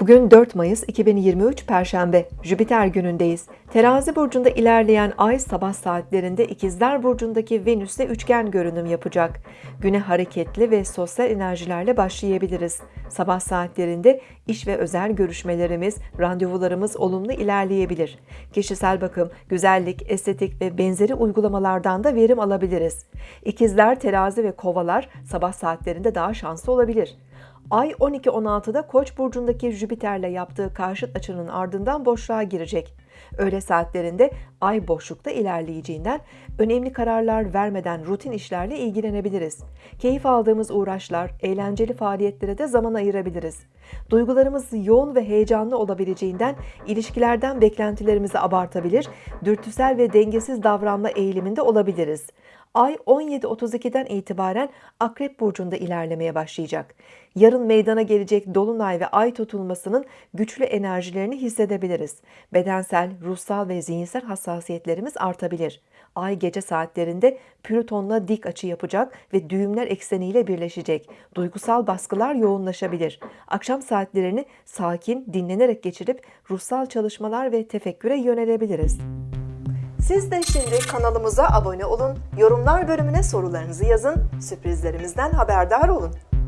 Bugün 4 Mayıs 2023 Perşembe, Jüpiter günündeyiz. Terazi burcunda ilerleyen ay sabah saatlerinde İkizler burcundaki Venüs'te üçgen görünüm yapacak. Güne hareketli ve sosyal enerjilerle başlayabiliriz. Sabah saatlerinde iş ve özel görüşmelerimiz, randevularımız olumlu ilerleyebilir. Kişisel bakım, güzellik, estetik ve benzeri uygulamalardan da verim alabiliriz. İkizler, terazi ve kovalar sabah saatlerinde daha şanslı olabilir. Ay 12-16'da Koç burcundaki Jüpiter'le yaptığı karşıt açının ardından boşluğa girecek. Öğle saatlerinde ay boşlukta ilerleyeceğinden önemli kararlar vermeden rutin işlerle ilgilenebiliriz. Keyif aldığımız uğraşlar, eğlenceli faaliyetlere de zaman ayırabiliriz. Duygularımız yoğun ve heyecanlı olabileceğinden ilişkilerden beklentilerimizi abartabilir, dürtüsel ve dengesiz davranma eğiliminde olabiliriz. Ay 17.32'den itibaren Akrep Burcu'nda ilerlemeye başlayacak. Yarın meydana gelecek Dolunay ve Ay tutulmasının güçlü enerjilerini hissedebiliriz. Bedensel, ruhsal ve zihinsel hassasiyetlerimiz artabilir. Ay gece saatlerinde Plüton'la dik açı yapacak ve düğümler ekseniyle birleşecek. Duygusal baskılar yoğunlaşabilir. Akşam saatlerini sakin, dinlenerek geçirip ruhsal çalışmalar ve tefekküre yönelebiliriz. Siz de şimdi kanalımıza abone olun, yorumlar bölümüne sorularınızı yazın, sürprizlerimizden haberdar olun.